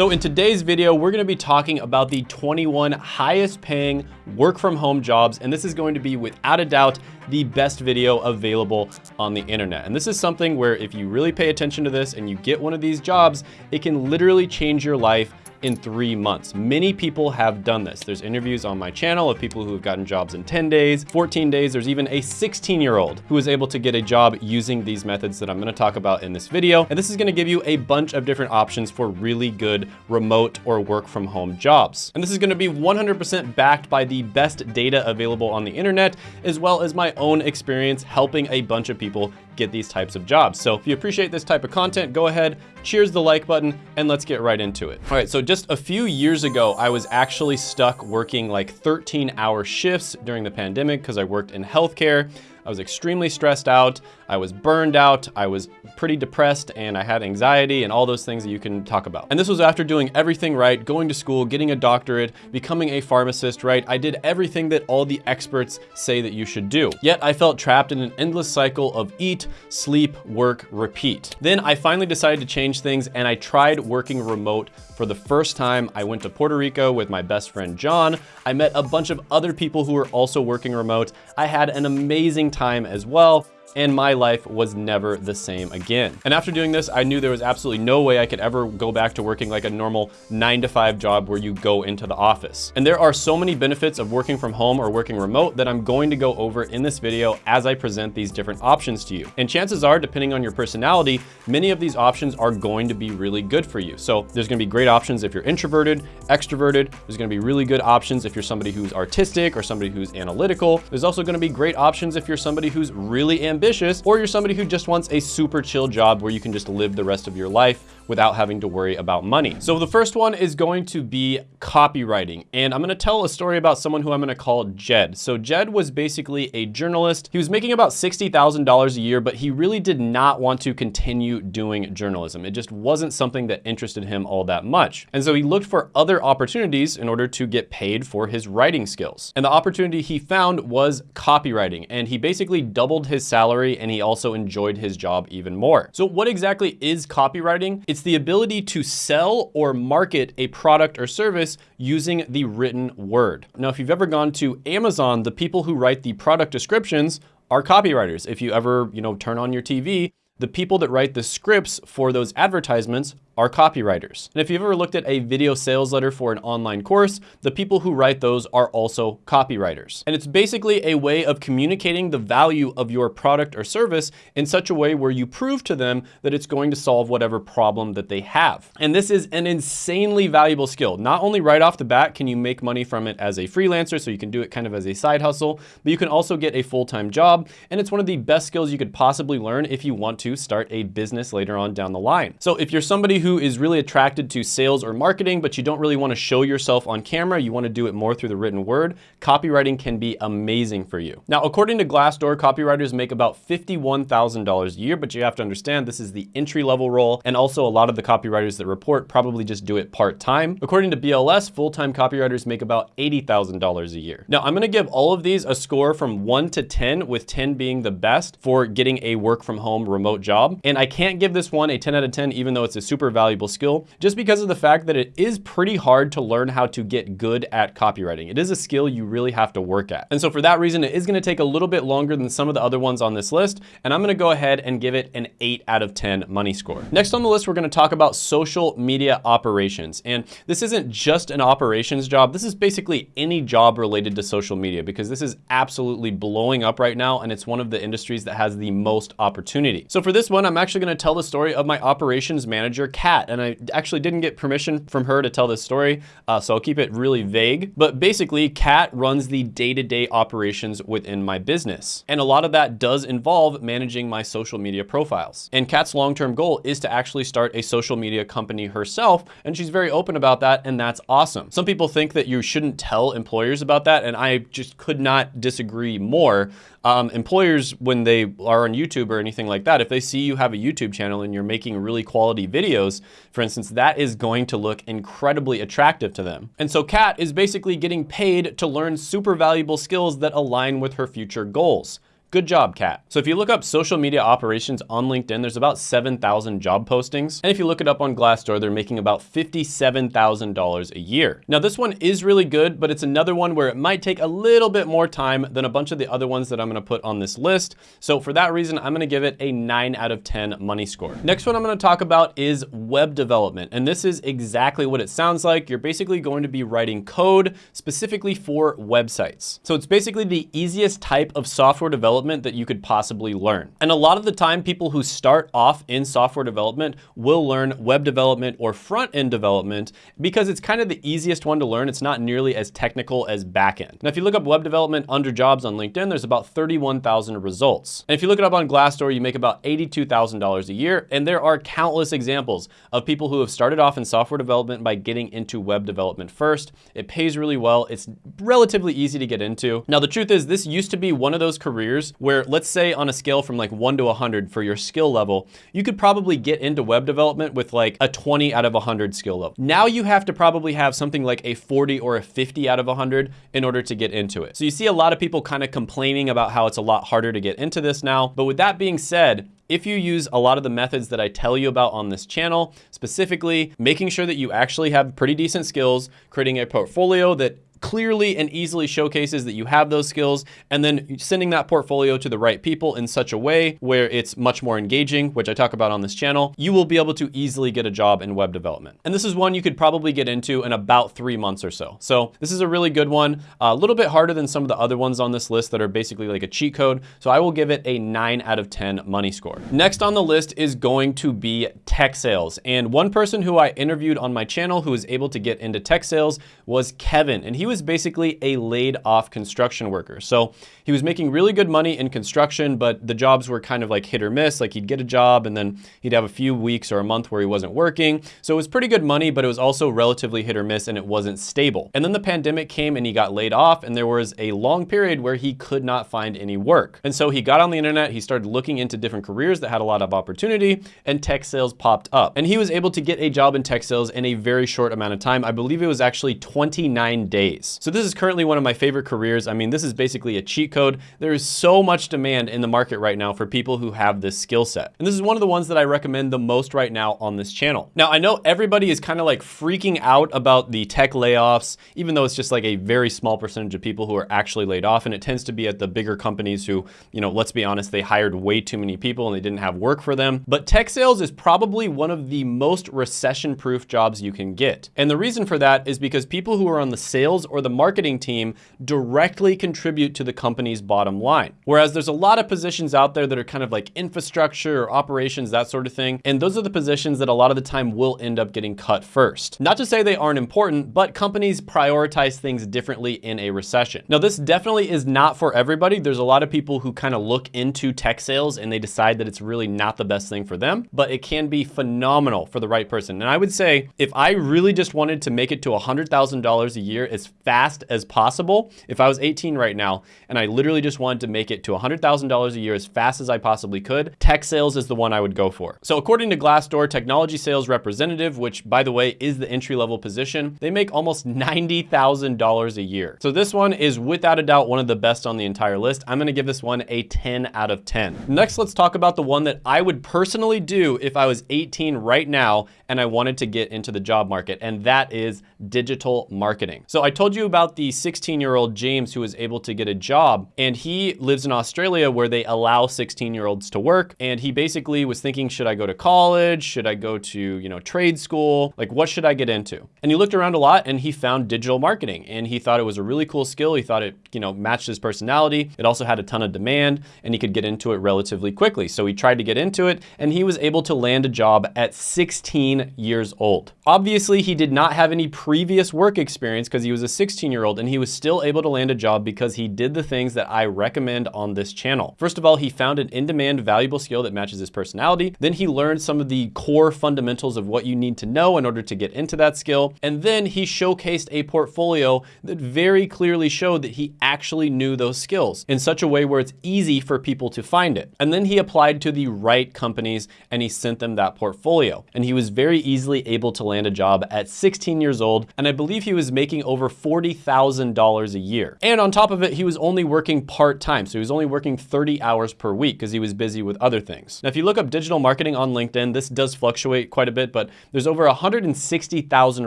So in today's video, we're gonna be talking about the 21 highest paying work from home jobs, and this is going to be without a doubt the best video available on the internet. And this is something where if you really pay attention to this and you get one of these jobs, it can literally change your life in three months. Many people have done this. There's interviews on my channel of people who have gotten jobs in 10 days, 14 days. There's even a 16 year old who was able to get a job using these methods that I'm gonna talk about in this video. And this is gonna give you a bunch of different options for really good remote or work from home jobs. And this is gonna be 100% backed by the best data available on the internet, as well as my own experience helping a bunch of people get these types of jobs. So if you appreciate this type of content, go ahead, cheers the like button, and let's get right into it. All right, so just a few years ago, I was actually stuck working like 13 hour shifts during the pandemic because I worked in healthcare. I was extremely stressed out. I was burned out. I was pretty depressed and I had anxiety and all those things that you can talk about. And this was after doing everything right, going to school, getting a doctorate, becoming a pharmacist, right? I did everything that all the experts say that you should do. Yet I felt trapped in an endless cycle of eat, sleep, work, repeat. Then I finally decided to change things and I tried working remote for the first time. I went to Puerto Rico with my best friend, John. I met a bunch of other people who were also working remote. I had an amazing time as well and my life was never the same again. And after doing this, I knew there was absolutely no way I could ever go back to working like a normal nine to five job where you go into the office. And there are so many benefits of working from home or working remote that I'm going to go over in this video as I present these different options to you. And chances are, depending on your personality, many of these options are going to be really good for you. So there's gonna be great options if you're introverted, extroverted. There's gonna be really good options if you're somebody who's artistic or somebody who's analytical. There's also gonna be great options if you're somebody who's really ambitious ambitious, or you're somebody who just wants a super chill job where you can just live the rest of your life without having to worry about money. So the first one is going to be copywriting. And I'm gonna tell a story about someone who I'm gonna call Jed. So Jed was basically a journalist. He was making about $60,000 a year, but he really did not want to continue doing journalism. It just wasn't something that interested him all that much. And so he looked for other opportunities in order to get paid for his writing skills. And the opportunity he found was copywriting. And he basically doubled his salary and he also enjoyed his job even more. So what exactly is copywriting? It's the ability to sell or market a product or service using the written word. Now, if you've ever gone to Amazon, the people who write the product descriptions are copywriters. If you ever, you know, turn on your TV, the people that write the scripts for those advertisements are copywriters. And if you've ever looked at a video sales letter for an online course, the people who write those are also copywriters. And it's basically a way of communicating the value of your product or service in such a way where you prove to them that it's going to solve whatever problem that they have. And this is an insanely valuable skill. Not only right off the bat can you make money from it as a freelancer, so you can do it kind of as a side hustle, but you can also get a full-time job. And it's one of the best skills you could possibly learn if you want to start a business later on down the line. So if you're somebody who who is really attracted to sales or marketing, but you don't really want to show yourself on camera, you want to do it more through the written word, copywriting can be amazing for you. Now, according to Glassdoor, copywriters make about $51,000 a year, but you have to understand this is the entry level role. And also a lot of the copywriters that report probably just do it part-time. According to BLS, full-time copywriters make about $80,000 a year. Now, I'm going to give all of these a score from one to 10, with 10 being the best for getting a work from home remote job. And I can't give this one a 10 out of 10, even though it's a super valuable skill just because of the fact that it is pretty hard to learn how to get good at copywriting. It is a skill you really have to work at. And so for that reason, it is gonna take a little bit longer than some of the other ones on this list. And I'm gonna go ahead and give it an eight out of 10 money score. Next on the list, we're gonna talk about social media operations. And this isn't just an operations job. This is basically any job related to social media because this is absolutely blowing up right now. And it's one of the industries that has the most opportunity. So for this one, I'm actually gonna tell the story of my operations manager, Kat, and I actually didn't get permission from her to tell this story, uh, so I'll keep it really vague. But basically, Kat runs the day-to-day -day operations within my business. And a lot of that does involve managing my social media profiles. And Kat's long-term goal is to actually start a social media company herself, and she's very open about that, and that's awesome. Some people think that you shouldn't tell employers about that, and I just could not disagree more. Um, employers, when they are on YouTube or anything like that, if they see you have a YouTube channel and you're making really quality videos, for instance, that is going to look incredibly attractive to them. And so Kat is basically getting paid to learn super valuable skills that align with her future goals Good job, Kat. So if you look up social media operations on LinkedIn, there's about 7,000 job postings. And if you look it up on Glassdoor, they're making about $57,000 a year. Now this one is really good, but it's another one where it might take a little bit more time than a bunch of the other ones that I'm gonna put on this list. So for that reason, I'm gonna give it a nine out of 10 money score. Next one I'm gonna talk about is web development. And this is exactly what it sounds like. You're basically going to be writing code specifically for websites. So it's basically the easiest type of software development that you could possibly learn. And a lot of the time, people who start off in software development will learn web development or front-end development because it's kind of the easiest one to learn. It's not nearly as technical as backend. Now, if you look up web development under jobs on LinkedIn, there's about 31,000 results. And if you look it up on Glassdoor, you make about $82,000 a year. And there are countless examples of people who have started off in software development by getting into web development first. It pays really well. It's relatively easy to get into. Now, the truth is this used to be one of those careers where let's say on a scale from like one to 100 for your skill level, you could probably get into web development with like a 20 out of 100 skill level. Now you have to probably have something like a 40 or a 50 out of 100 in order to get into it. So you see a lot of people kind of complaining about how it's a lot harder to get into this now. But with that being said, if you use a lot of the methods that I tell you about on this channel, specifically making sure that you actually have pretty decent skills, creating a portfolio that clearly and easily showcases that you have those skills and then sending that portfolio to the right people in such a way where it's much more engaging, which I talk about on this channel, you will be able to easily get a job in web development. And this is one you could probably get into in about three months or so. So this is a really good one, a little bit harder than some of the other ones on this list that are basically like a cheat code. So I will give it a nine out of 10 money score. Next on the list is going to be tech sales. And one person who I interviewed on my channel who was able to get into tech sales was Kevin. And he was basically a laid off construction worker. So he was making really good money in construction, but the jobs were kind of like hit or miss. Like he'd get a job and then he'd have a few weeks or a month where he wasn't working. So it was pretty good money, but it was also relatively hit or miss and it wasn't stable. And then the pandemic came and he got laid off and there was a long period where he could not find any work. And so he got on the internet, he started looking into different careers that had a lot of opportunity and tech sales popped up. And he was able to get a job in tech sales in a very short amount of time. I believe it was actually 29 days. So this is currently one of my favorite careers. I mean, this is basically a cheat code. There is so much demand in the market right now for people who have this skill set. And this is one of the ones that I recommend the most right now on this channel. Now, I know everybody is kind of like freaking out about the tech layoffs, even though it's just like a very small percentage of people who are actually laid off. And it tends to be at the bigger companies who, you know, let's be honest, they hired way too many people and they didn't have work for them. But tech sales is probably one of the most recession-proof jobs you can get. And the reason for that is because people who are on the sales or the marketing team directly contribute to the company's bottom line. Whereas there's a lot of positions out there that are kind of like infrastructure or operations, that sort of thing. And those are the positions that a lot of the time will end up getting cut first. Not to say they aren't important, but companies prioritize things differently in a recession. Now, this definitely is not for everybody. There's a lot of people who kind of look into tech sales and they decide that it's really not the best thing for them, but it can be phenomenal for the right person. And I would say if I really just wanted to make it to $100,000 a year as fast as possible, if I was 18 right now and I literally just wanted to make it to $100,000 a year as fast as I possibly could, tech sales is the one I would go for. So according to Glassdoor, technology sales representative, which by the way is the entry level position, they make almost $90,000 a year. So this one is without a doubt one of the best on the entire list. I'm gonna give this one a 10 out of 10. Next, let's talk about the one that I would personally do if I was 18 right now and I wanted to get into the job market, and that is digital marketing. So I told you about the 16 year old James who was able to get a job, and he lives in Australia where they allow 16 year olds to work. And he basically was thinking, should I go to college? Should I go to, you know, trade school? Like, what should I get into? And he looked around a lot and he found digital marketing and he thought it was a really cool skill. He thought it, you know, matched his personality. It also had a ton of demand and he could get into it relatively quickly. So he tried to get into it and he was able to land a job at 16 years old. Obviously, he did not have any previous work experience because he was a 16 year old and he was still able to land a job because he did the things that I recommend on this channel. First of all, he found an in-demand valuable skill that matches his personality. Then he learned some of the core fundamentals of what you need to know in order to get into that skill. And then he showcased a portfolio that very clearly showed that he actually knew those skills in such a way where it's easy for people to find it. And then he applied to the right companies and he sent them that portfolio. And he was very easily able to land a job at 16 years old. And I believe he was making over $40,000 a year. And on top of it, he was only working part-time. So he was only working 30 hours per week because he was busy with other things. Now, if you look up digital marketing on LinkedIn, this does fluctuate quite a bit, but there's over 160,000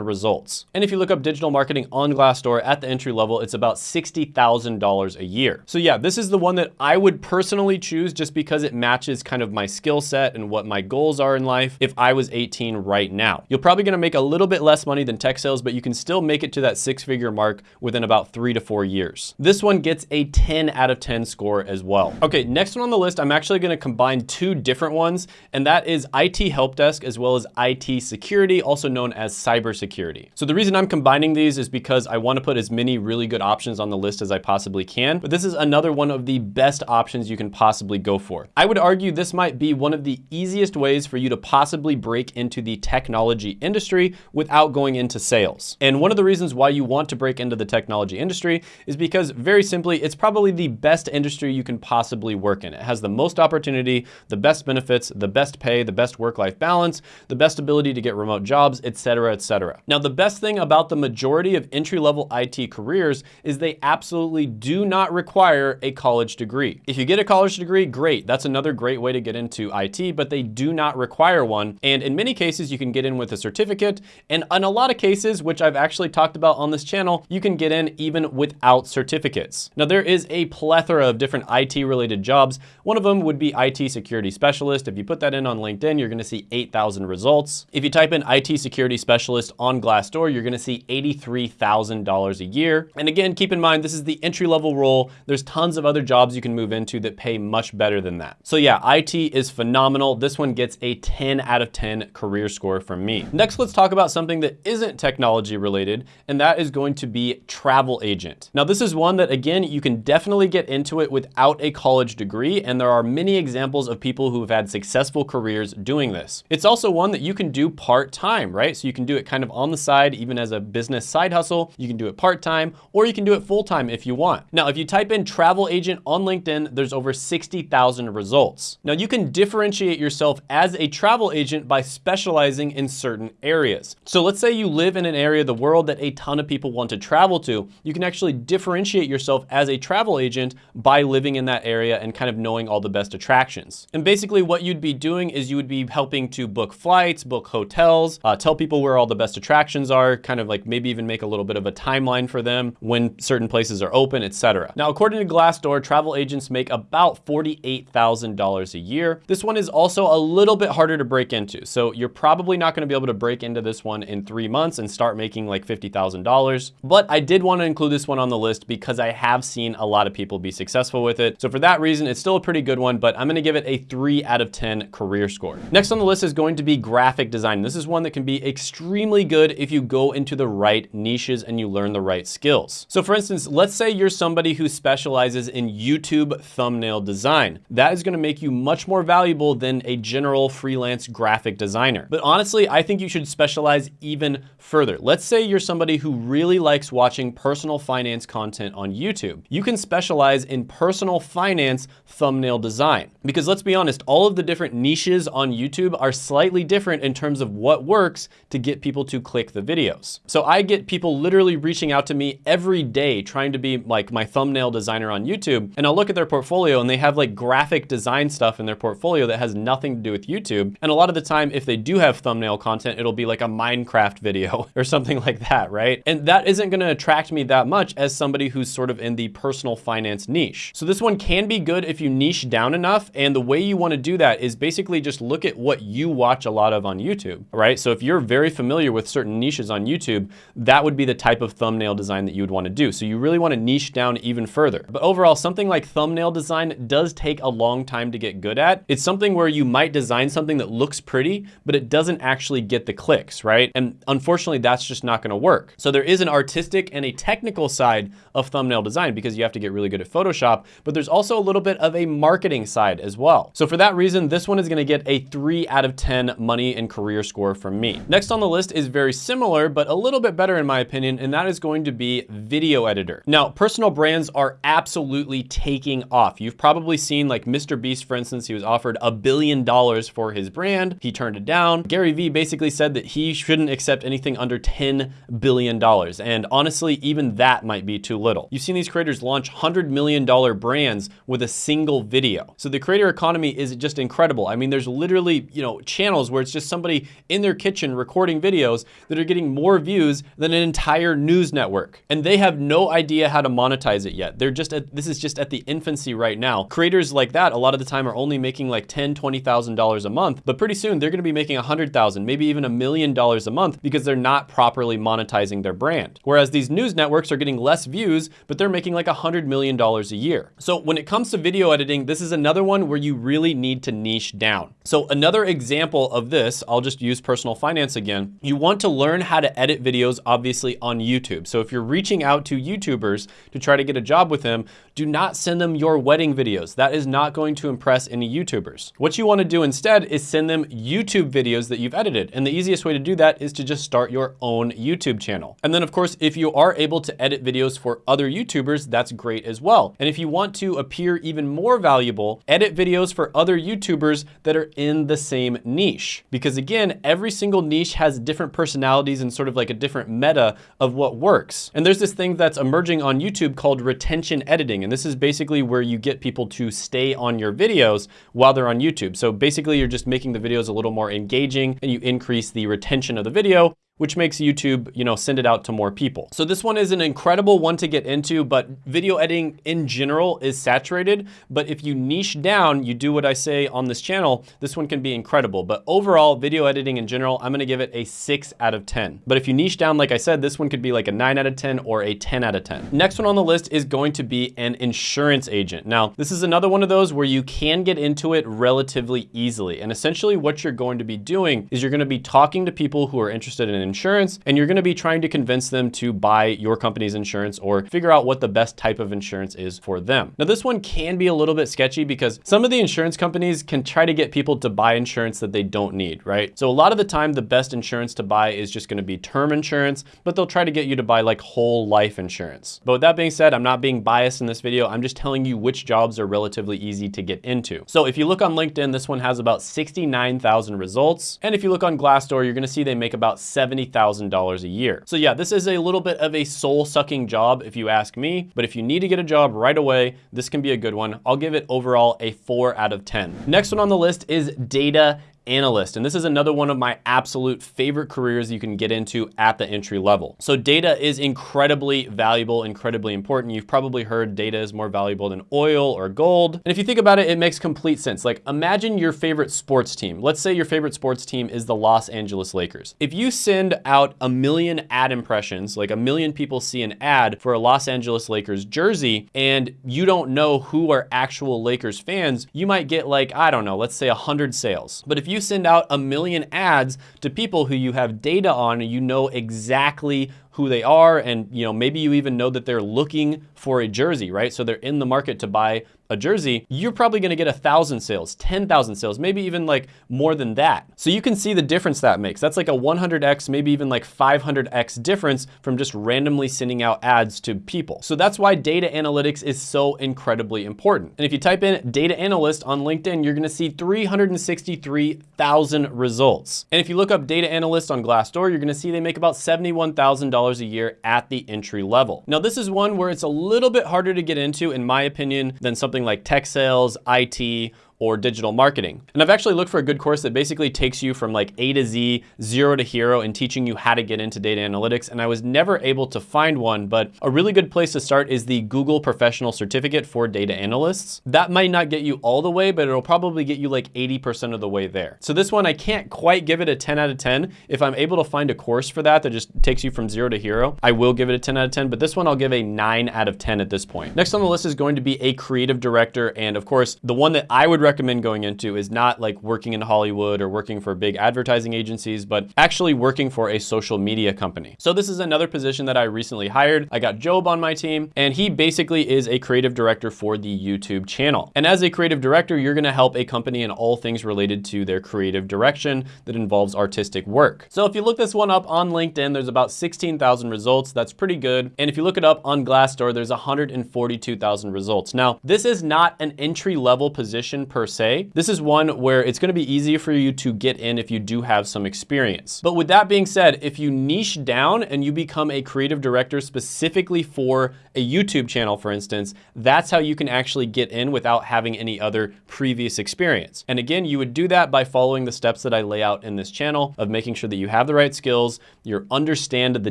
results. And if you look up digital marketing on Glassdoor at the entry level, it's about $60,000 a year. So yeah, this is the one that I would personally choose just because it matches kind of my skill set and what my goals are in life if I was 18 right now. You're probably gonna make a little bit less money than tech sales, but you can still make it to that six figure mark within about three to four years. This one gets a 10 out of 10 score as well. Okay, next one on the list, I'm actually gonna combine two different ones, and that is IT help desk as well as IT security, also known as cybersecurity. So the reason I'm combining these is because I wanna put as many really good options on the list as I possibly can, but this is another one of the best options you can possibly go for. I would argue this might be one of the easiest ways for you to possibly break into the technology industry without going into sales. And one of the reasons why you want to break into the technology industry is because very simply, it's probably the best industry you can possibly work in. It has the most opportunity, the best benefits, the best pay, the best work-life balance, the best ability to get remote jobs, etc., etc. Now, the best thing about the majority of entry-level IT careers is they absolutely do not require a college degree. If you get a college degree, great. That's another great way to get into IT, but they do not require one. And in many cases, you can get in with a certificate. And in a lot of cases, which I've actually talked about on this channel, you can get in even without certificates. Now, there is a plethora of different IT related jobs. One of them would be IT security specialist. If you put that in on LinkedIn, you're gonna see 8,000 results. If you type in IT security specialist on Glassdoor, you're gonna see $83,000 a year. And again, keep in mind, this is the entry level role. There's tons of other jobs you can move into that pay much better than that. So yeah, IT is phenomenal. This one gets a 10 out of 10 career score from me. Next, let's talk about something that isn't technology related, and that is going to be travel agent. Now, this is one that again, you can definitely get into it without a college degree, and there are many examples of people who have had successful careers doing this. It's also one that you can do part-time, right? So you can do it kind of on the side, even as a business side hustle. You can do it part-time, or you can do it full-time if you want. Now, if you type in travel agent on LinkedIn, there's over 60,000 results. Now, you can differentiate yourself as a travel agent by specializing in certain areas. So let's say you live in an area of the world that a ton of people want to travel to. You can actually differentiate yourself as a travel agent by living in that area and kind of knowing all the best attractions. And basically what you'd be doing is you would be helping to book flights, book hotels, uh, tell people where all the best attractions are, kind of like maybe even make a little bit of a timeline for them when certain places are open, etc. Now, according to Glassdoor, travel agents make about $48,000 a year. This one is also a little bit harder to break into. So you're probably not gonna be able to break into this one in three months and start making like $50,000. But I did wanna include this one on the list because I have seen a lot of people be successful with it. So for that reason, it's still a pretty good one, but I'm gonna give it a three out of 10 career score. Next on the list is going to be graphic design. This is one that can be extremely good if you go into the right niches and you learn the right skills. So for instance, let's say you're somebody who specializes in YouTube thumbnail design. That is gonna make you much more valuable than a general freelance graphic designer. But honestly, I think you should specialize even further. Let's say you're somebody who really likes watching personal finance content on YouTube. You can specialize in personal finance thumbnail design. Because let's be honest, all of the different niches on YouTube are slightly different in terms of what works to get people to click the videos. So I get people literally reaching out to me every day trying to be like my thumbnail designer on YouTube. And I'll look at their portfolio and they have like graphic design stuff in their portfolio that has nothing to do with YouTube. And a lot of the time, if they do have thumbnail content, it'll be like a Minecraft video or something like that, right? And that isn't gonna attract me that much as somebody who's sort of in the personal finance niche. So this one can be good if you niche down enough. And the way you wanna do that is basically just look at what you watch a lot of on YouTube, right? So if you're very familiar with certain niches on YouTube, that would be the type of thumbnail design that you would wanna do. So you really wanna niche down even further. But overall, something like thumbnail design does take a long time to get good at. It's something where you might design something that looks pretty, but it doesn't actually get the clicks, right? And unfortunately, that's just not gonna work. So there is an artistic and a technical side of thumbnail design because you have to get really good at Photoshop, but there's also a little bit of a marketing side as well. So for that reason, this one is gonna get a three out of 10 money and career score from me. Next on the list is very similar, but a little bit better in my opinion, and that is going to be video editor. Now, personal brands are absolutely taking off. You've probably seen like Mr. Beast, for instance, he was offered a billion dollars for his brand. He turned it down. Gary Vee basically said that he shouldn't accept anything under $10 billion. And honestly, even that might be too little. You've seen these creators launch $100 million brands with a single video. So the creator economy is just incredible. I mean, there's literally, you know, channels where it's just somebody in their kitchen recording videos that are getting more views than an entire news network. And they have no idea how to monetize it yet. They're just at, this is just at the infancy right now. Creators like that a lot of the time are only making like ten, $20,000 a month, but pretty soon they're gonna be making a 100,000, maybe even a million dollars a month because they're not properly monetizing their brand. Whereas these news networks are getting less views, but they're making like a $100 million a year. So when it comes to video editing, this is another one where you really need to niche down. So another example of this, I'll just use personal finance again. You want to learn how to edit videos, obviously on YouTube. So if you're reaching out to YouTubers to try to get a job with them, do not send them your wedding videos. That is not going to impress any YouTubers. What you wanna do instead is send them YouTube videos that you've edited. And the easiest way to do that is to just start your own YouTube channel. And then of course, if you are able to edit videos for other YouTubers, that's great as well. And if you want to appear even more valuable, edit videos for other YouTubers that are in the same niche. Because again, every single niche has different personalities and sort of like a different meta of what works. And there's this thing that's emerging on YouTube called retention editing. And this is basically where you get people to stay on your videos while they're on YouTube. So basically you're just making the videos a little more engaging and you increase the retention of the video which makes YouTube, you know, send it out to more people. So this one is an incredible one to get into, but video editing in general is saturated. But if you niche down, you do what I say on this channel, this one can be incredible. But overall, video editing in general, I'm gonna give it a six out of 10. But if you niche down, like I said, this one could be like a nine out of 10 or a 10 out of 10. Next one on the list is going to be an insurance agent. Now, this is another one of those where you can get into it relatively easily. And essentially what you're going to be doing is you're gonna be talking to people who are interested in insurance, and you're gonna be trying to convince them to buy your company's insurance or figure out what the best type of insurance is for them. Now, this one can be a little bit sketchy because some of the insurance companies can try to get people to buy insurance that they don't need, right? So a lot of the time, the best insurance to buy is just gonna be term insurance, but they'll try to get you to buy like whole life insurance. But with that being said, I'm not being biased in this video. I'm just telling you which jobs are relatively easy to get into. So if you look on LinkedIn, this one has about 69,000 results. And if you look on Glassdoor, you're gonna see they make about 70 $70,000 a year. So yeah, this is a little bit of a soul sucking job if you ask me, but if you need to get a job right away, this can be a good one. I'll give it overall a four out of 10. Next one on the list is data analyst. And this is another one of my absolute favorite careers you can get into at the entry level. So data is incredibly valuable, incredibly important. You've probably heard data is more valuable than oil or gold. And if you think about it, it makes complete sense. Like imagine your favorite sports team. Let's say your favorite sports team is the Los Angeles Lakers. If you send out a million ad impressions, like a million people see an ad for a Los Angeles Lakers jersey, and you don't know who are actual Lakers fans, you might get like, I don't know, let's say 100 sales. But if you you send out a million ads to people who you have data on and you know exactly who they are and you know maybe you even know that they're looking for a jersey, right? So they're in the market to buy a jersey, you're probably gonna get a thousand sales, 10,000 sales, maybe even like more than that. So you can see the difference that makes. That's like a 100x, maybe even like 500x difference from just randomly sending out ads to people. So that's why data analytics is so incredibly important. And if you type in data analyst on LinkedIn, you're gonna see 363,000 results. And if you look up data analyst on Glassdoor, you're gonna see they make about $71,000 a year at the entry level. Now this is one where it's a little bit harder to get into, in my opinion, than something like tech sales, IT, or digital marketing. And I've actually looked for a good course that basically takes you from like A to Z, zero to hero, and teaching you how to get into data analytics. And I was never able to find one, but a really good place to start is the Google Professional Certificate for Data Analysts. That might not get you all the way, but it'll probably get you like 80% of the way there. So this one, I can't quite give it a 10 out of 10. If I'm able to find a course for that that just takes you from zero to hero, I will give it a 10 out of 10, but this one I'll give a nine out of 10 at this point. Next on the list is going to be a creative director. And of course, the one that I would recommend going into is not like working in Hollywood or working for big advertising agencies, but actually working for a social media company. So this is another position that I recently hired. I got Job on my team and he basically is a creative director for the YouTube channel. And as a creative director, you're gonna help a company in all things related to their creative direction that involves artistic work. So if you look this one up on LinkedIn, there's about 16,000 results. That's pretty good. And if you look it up on Glassdoor, there's 142,000 results. Now, this is not an entry level position per se. This is one where it's gonna be easier for you to get in if you do have some experience. But with that being said, if you niche down and you become a creative director specifically for a YouTube channel, for instance, that's how you can actually get in without having any other previous experience. And again, you would do that by following the steps that I lay out in this channel of making sure that you have the right skills, you understand the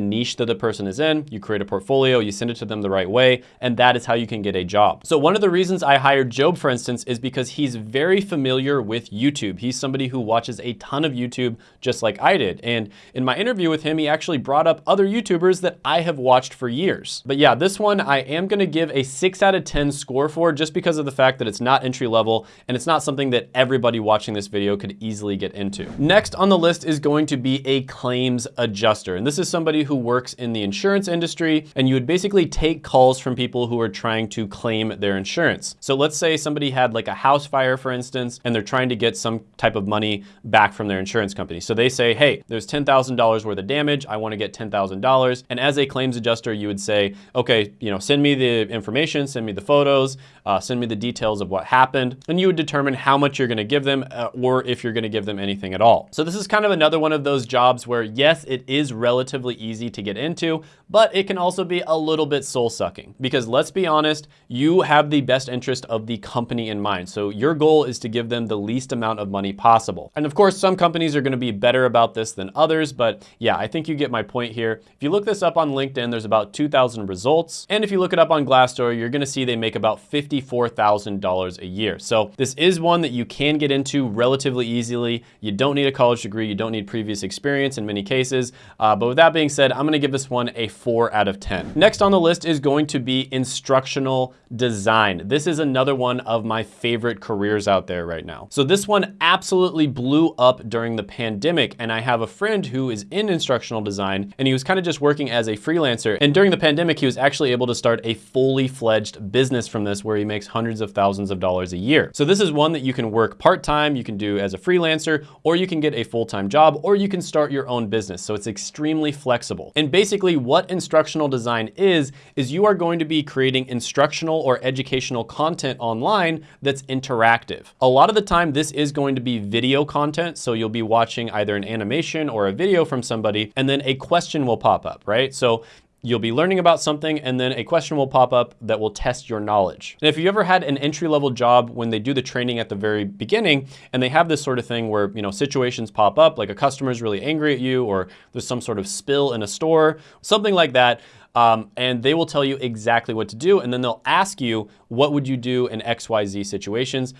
niche that the person is in, you create a portfolio, you send it to them the right way, and that is how you can get a job. So one of the reasons I hired Job, for instance, is because he's very familiar with YouTube. He's somebody who watches a ton of YouTube just like I did. And in my interview with him, he actually brought up other YouTubers that I have watched for years. But yeah, this one I am gonna give a six out of 10 score for just because of the fact that it's not entry level and it's not something that everybody watching this video could easily get into. Next on the list is going to be a claims adjuster. And this is somebody who works in the insurance industry and you would basically take calls from people who are trying to claim their insurance. So let's say somebody had like a house fire, for instance, and they're trying to get some type of money back from their insurance company. So they say, hey, there's $10,000 worth of damage. I wanna get $10,000. And as a claims adjuster, you would say, okay, you know, send me the information, send me the photos, uh, send me the details of what happened. And you would determine how much you're gonna give them uh, or if you're gonna give them anything at all. So this is kind of another one of those jobs where yes, it is relatively easy to get into, but it can also be a little bit soul sucking because let's be honest, you have the best interest of the company in mind. So your goal is to give them the least amount of money possible. And of course, some companies are gonna be better about this than others, but yeah, I think you get my point here. If you look this up on LinkedIn, there's about 2,000 results. And if you look it up on Glassdoor, you're gonna see they make about $54,000 a year. So this is one that you can get into relatively easily. You don't need a college degree, you don't need previous experience in many cases. Uh, but with that being said, I'm gonna give this one a four out of 10. Next on the list is going to be instructional design. This is another one of my favorite careers out there right now. So this one absolutely blew up during the pandemic. And I have a friend who is in instructional design and he was kind of just working as a freelancer. And during the pandemic, he was actually able to start a fully fledged business from this where he makes hundreds of thousands of dollars a year. So this is one that you can work part-time, you can do as a freelancer, or you can get a full-time job, or you can start your own business. So it's extremely flexible. And basically what instructional design is, is you are going to be creating instructional or educational content online that's interactive. A lot of the time, this is going to be video content. So you'll be watching either an animation or a video from somebody, and then a question will pop up, right? So you'll be learning about something and then a question will pop up that will test your knowledge. And if you ever had an entry level job when they do the training at the very beginning and they have this sort of thing where, you know, situations pop up, like a customer is really angry at you or there's some sort of spill in a store, something like that, um, and they will tell you exactly what to do. And then they'll ask you, what would you do in XYZ situations?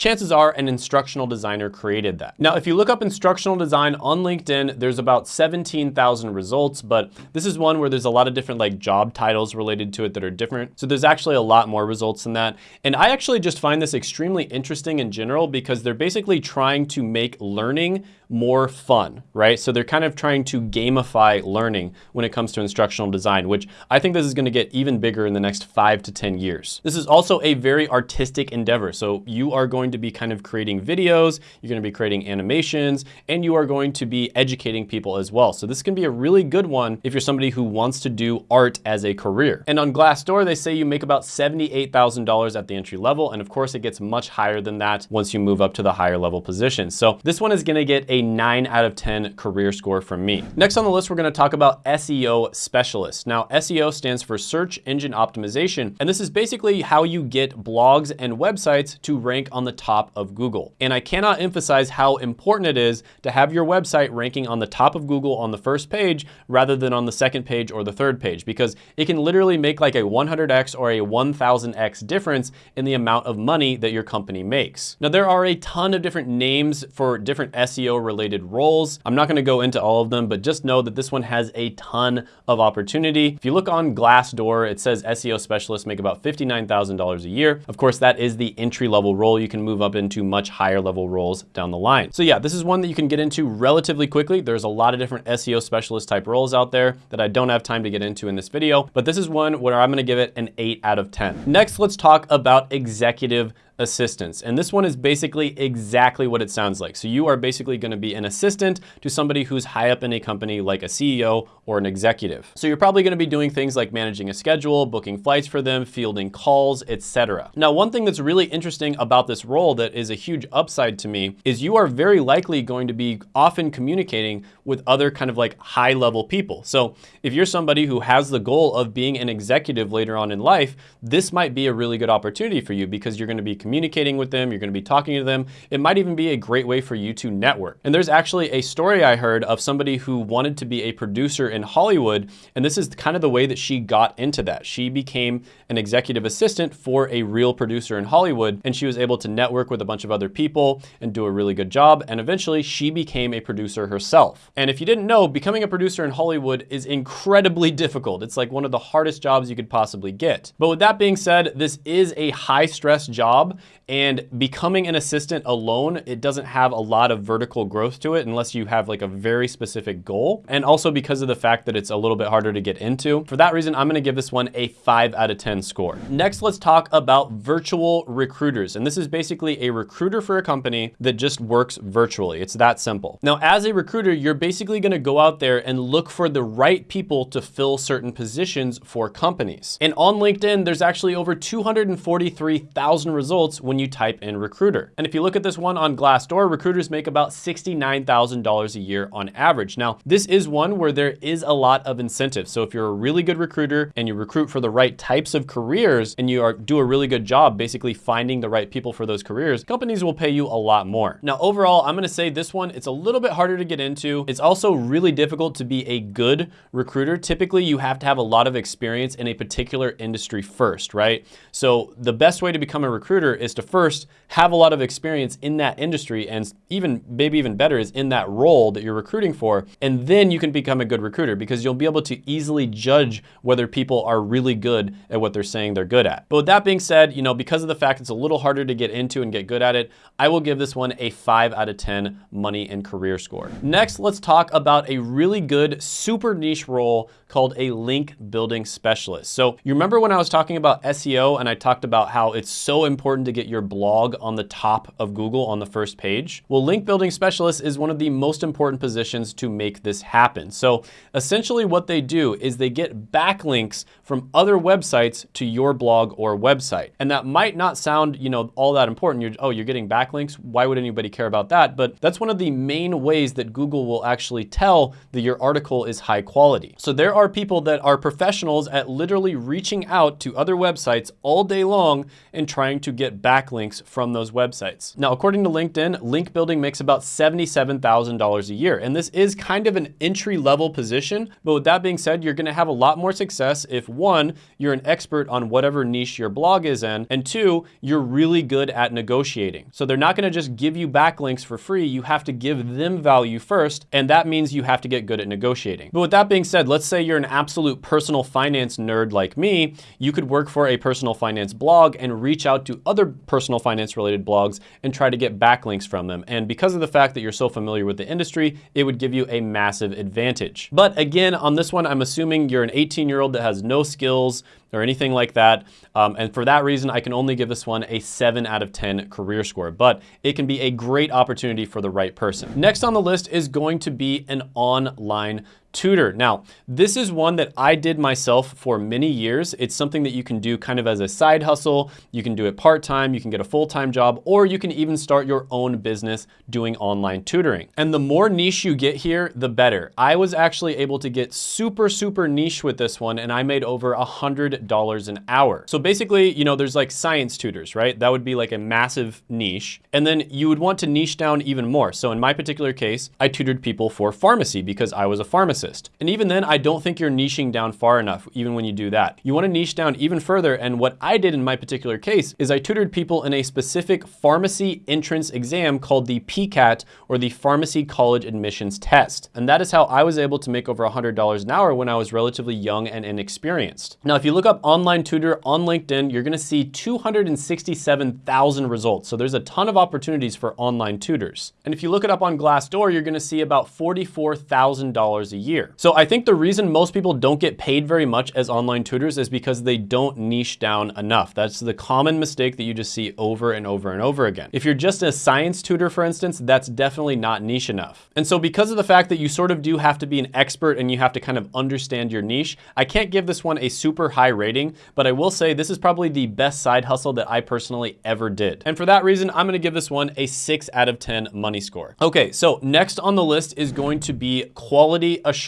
chances are an instructional designer created that. Now, if you look up instructional design on LinkedIn, there's about 17,000 results, but this is one where there's a lot of different like job titles related to it that are different. So there's actually a lot more results than that. And I actually just find this extremely interesting in general because they're basically trying to make learning more fun, right? So they're kind of trying to gamify learning when it comes to instructional design, which I think this is gonna get even bigger in the next five to 10 years. This is also a very artistic endeavor. So you are going to be kind of creating videos, you're gonna be creating animations, and you are going to be educating people as well. So this can be a really good one if you're somebody who wants to do art as a career. And on Glassdoor, they say you make about $78,000 at the entry level. And of course it gets much higher than that once you move up to the higher level positions. So this one is gonna get a nine out of 10 career score from me. Next on the list, we're gonna talk about SEO specialist. Now, SEO stands for search engine optimization, and this is basically how you get blogs and websites to rank on the top of Google. And I cannot emphasize how important it is to have your website ranking on the top of Google on the first page rather than on the second page or the third page, because it can literally make like a 100x or a 1000x difference in the amount of money that your company makes. Now, there are a ton of different names for different SEO related roles. I'm not gonna go into all of them, but just know that this one has a ton of opportunity. If you look on Glassdoor, it says SEO specialists make about $59,000 a year. Of course, that is the entry level role. You can move up into much higher level roles down the line. So yeah, this is one that you can get into relatively quickly. There's a lot of different SEO specialist type roles out there that I don't have time to get into in this video, but this is one where I'm gonna give it an eight out of 10. Next, let's talk about executive assistants. And this one is basically exactly what it sounds like. So you are basically gonna be an assistant to somebody who's high up in a company like a CEO or an executive. So you're probably gonna be doing things like managing a schedule, booking flights for them, fielding calls, etc. Now, one thing that's really interesting about this role that is a huge upside to me is you are very likely going to be often communicating with other kind of like high level people. So if you're somebody who has the goal of being an executive later on in life, this might be a really good opportunity for you because you're gonna be communicating with them, you're gonna be talking to them. It might even be a great way for you to network. And there's actually a story I heard of somebody who wanted to be a producer in Hollywood. And this is kind of the way that she got into that. She became an executive assistant for a real producer in Hollywood. And she was able to network with a bunch of other people and do a really good job. And eventually she became a producer herself. And if you didn't know, becoming a producer in Hollywood is incredibly difficult. It's like one of the hardest jobs you could possibly get. But with that being said, this is a high stress job and becoming an assistant alone, it doesn't have a lot of vertical growth to it unless you have like a very specific goal. And also because of the fact that it's a little bit harder to get into. For that reason, I'm gonna give this one a five out of 10 score. Next, let's talk about virtual recruiters. And this is basically a recruiter for a company that just works virtually. It's that simple. Now, as a recruiter, you're basically gonna go out there and look for the right people to fill certain positions for companies. And on LinkedIn, there's actually over 243,000 results when you type in recruiter. And if you look at this one on Glassdoor, recruiters make about $69,000 a year on average. Now, this is one where there is a lot of incentive. So if you're a really good recruiter and you recruit for the right types of careers and you are, do a really good job basically finding the right people for those careers, companies will pay you a lot more. Now, overall, I'm gonna say this one, it's a little bit harder to get into. It's also really difficult to be a good recruiter. Typically, you have to have a lot of experience in a particular industry first, right? So the best way to become a recruiter is to first have a lot of experience in that industry and even maybe even better is in that role that you're recruiting for. And then you can become a good recruiter because you'll be able to easily judge whether people are really good at what they're saying they're good at. But with that being said, you know, because of the fact it's a little harder to get into and get good at it, I will give this one a five out of 10 money and career score. Next, let's talk about a really good super niche role called a link building specialist. So you remember when I was talking about SEO and I talked about how it's so important to get your blog on the top of Google on the first page? Well, link building specialist is one of the most important positions to make this happen. So essentially what they do is they get backlinks from other websites to your blog or website. And that might not sound, you know, all that important. You're, oh, you're getting backlinks. Why would anybody care about that? But that's one of the main ways that Google will actually tell that your article is high quality. So there are people that are professionals at literally reaching out to other websites all day long and trying to get backlinks from those websites. Now, according to LinkedIn, link building makes about $77,000 a year. And this is kind of an entry level position. But with that being said, you're gonna have a lot more success if one, you're an expert on whatever niche your blog is in, and two, you're really good at negotiating. So they're not gonna just give you backlinks for free, you have to give them value first, and that means you have to get good at negotiating. But with that being said, let's say you're an absolute personal finance nerd like me, you could work for a personal finance blog and reach out to other personal finance related blogs and try to get backlinks from them. And because of the fact that you're so familiar with the industry, it would give you a massive advantage. But again, on this one, I'm assuming you're an 18 year old that has no skills, or anything like that. Um, and for that reason, I can only give this one a seven out of 10 career score, but it can be a great opportunity for the right person. Next on the list is going to be an online tutor. Now, this is one that I did myself for many years. It's something that you can do kind of as a side hustle. You can do it part-time, you can get a full-time job, or you can even start your own business doing online tutoring. And the more niche you get here, the better. I was actually able to get super, super niche with this one, and I made over a hundred dollars an hour. So basically, you know, there's like science tutors, right? That would be like a massive niche. And then you would want to niche down even more. So in my particular case, I tutored people for pharmacy because I was a pharmacist. And even then, I don't think you're niching down far enough, even when you do that. You want to niche down even further. And what I did in my particular case is I tutored people in a specific pharmacy entrance exam called the PCAT or the Pharmacy College Admissions Test. And that is how I was able to make over $100 an hour when I was relatively young and inexperienced. Now, if you look up online tutor on LinkedIn, you're gonna see 267,000 results. So there's a ton of opportunities for online tutors. And if you look it up on Glassdoor, you're gonna see about $44,000 a year. So I think the reason most people don't get paid very much as online tutors is because they don't niche down enough. That's the common mistake that you just see over and over and over again. If you're just a science tutor, for instance, that's definitely not niche enough. And so because of the fact that you sort of do have to be an expert and you have to kind of understand your niche, I can't give this one a super high rating, but I will say this is probably the best side hustle that I personally ever did. And for that reason, I'm gonna give this one a six out of 10 money score. Okay, so next on the list is going to be quality assurance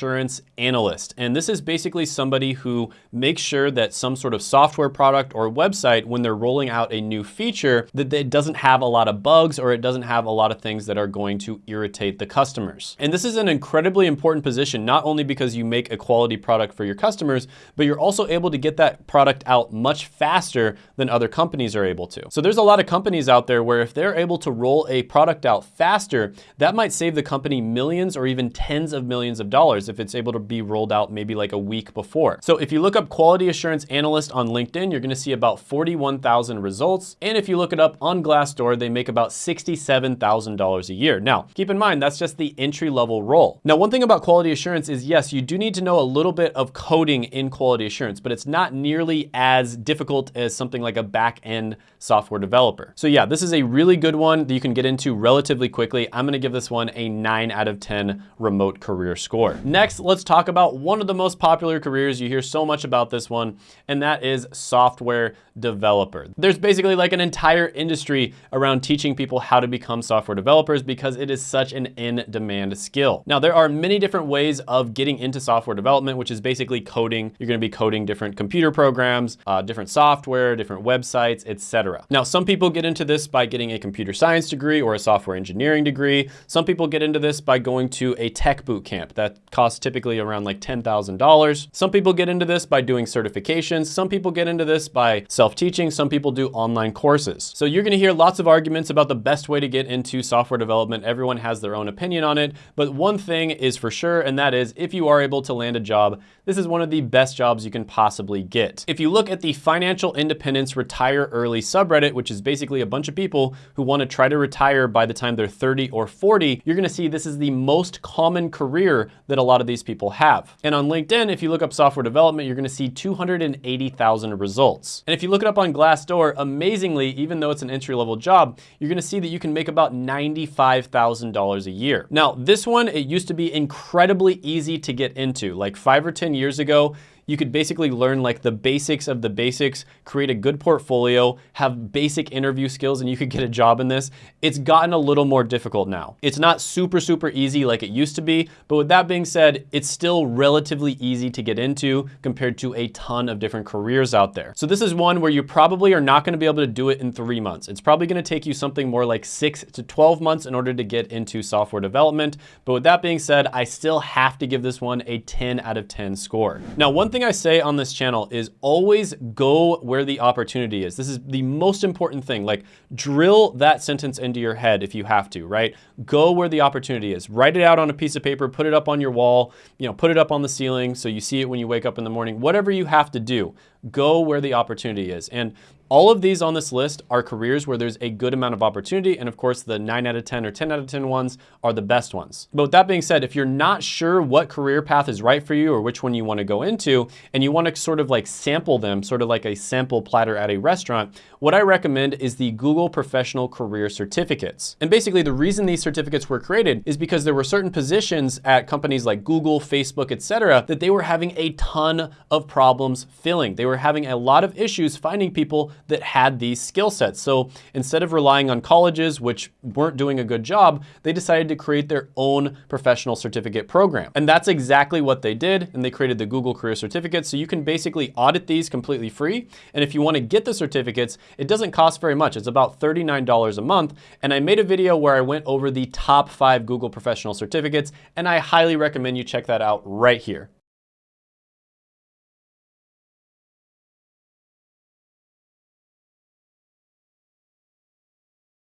analyst. And this is basically somebody who makes sure that some sort of software product or website, when they're rolling out a new feature, that it doesn't have a lot of bugs or it doesn't have a lot of things that are going to irritate the customers. And this is an incredibly important position, not only because you make a quality product for your customers, but you're also able to get that product out much faster than other companies are able to. So there's a lot of companies out there where if they're able to roll a product out faster, that might save the company millions or even tens of millions of dollars if it's able to be rolled out maybe like a week before. So if you look up quality assurance analyst on LinkedIn, you're gonna see about 41,000 results. And if you look it up on Glassdoor, they make about $67,000 a year. Now, keep in mind, that's just the entry level role. Now, one thing about quality assurance is yes, you do need to know a little bit of coding in quality assurance, but it's not nearly as difficult as something like a back end software developer. So yeah, this is a really good one that you can get into relatively quickly. I'm gonna give this one a nine out of 10 remote career score. Next, let's talk about one of the most popular careers. You hear so much about this one, and that is software developer. There's basically like an entire industry around teaching people how to become software developers because it is such an in-demand skill. Now, there are many different ways of getting into software development, which is basically coding. You're gonna be coding different computer programs, uh, different software, different websites, etc. Now, some people get into this by getting a computer science degree or a software engineering degree. Some people get into this by going to a tech boot camp that costs typically around like $10,000. Some people get into this by doing certifications. Some people get into this by self-teaching. Some people do online courses. So you're gonna hear lots of arguments about the best way to get into software development. Everyone has their own opinion on it, but one thing is for sure, and that is if you are able to land a job, this is one of the best jobs you can possibly get. If you look at the Financial Independence Retire Early subreddit, which is basically a bunch of people who wanna try to retire by the time they're 30 or 40, you're gonna see this is the most common career that a lot of these people have. And on LinkedIn, if you look up software development, you're gonna see 280,000 results. And if you look it up on Glassdoor, amazingly, even though it's an entry-level job, you're gonna see that you can make about $95,000 a year. Now, this one, it used to be incredibly easy to get into. Like five or 10 years ago, you could basically learn like the basics of the basics, create a good portfolio, have basic interview skills, and you could get a job in this. It's gotten a little more difficult now. It's not super, super easy like it used to be, but with that being said, it's still relatively easy to get into compared to a ton of different careers out there. So this is one where you probably are not gonna be able to do it in three months. It's probably gonna take you something more like six to 12 months in order to get into software development. But with that being said, I still have to give this one a 10 out of 10 score. Now, one thing I say on this channel is always go where the opportunity is. This is the most important thing. Like drill that sentence into your head if you have to, right? Go where the opportunity is. Write it out on a piece of paper, put it up on your wall, you know, put it up on the ceiling so you see it when you wake up in the morning. Whatever you have to do, go where the opportunity is. And all of these on this list are careers where there's a good amount of opportunity. And of course, the 9 out of 10 or 10 out of 10 ones are the best ones. But with that being said, if you're not sure what career path is right for you or which one you want to go into, and you want to sort of like sample them, sort of like a sample platter at a restaurant, what I recommend is the Google Professional Career Certificates. And basically the reason these certificates were created is because there were certain positions at companies like Google, Facebook, etc., that they were having a ton of problems filling. They were having a lot of issues finding people that had these skill sets. So instead of relying on colleges, which weren't doing a good job, they decided to create their own professional certificate program. And that's exactly what they did. And they created the Google Career Certificates. So you can basically audit these completely free. And if you want to get the certificates, it doesn't cost very much. It's about $39 a month. And I made a video where I went over the top five Google professional certificates. And I highly recommend you check that out right here.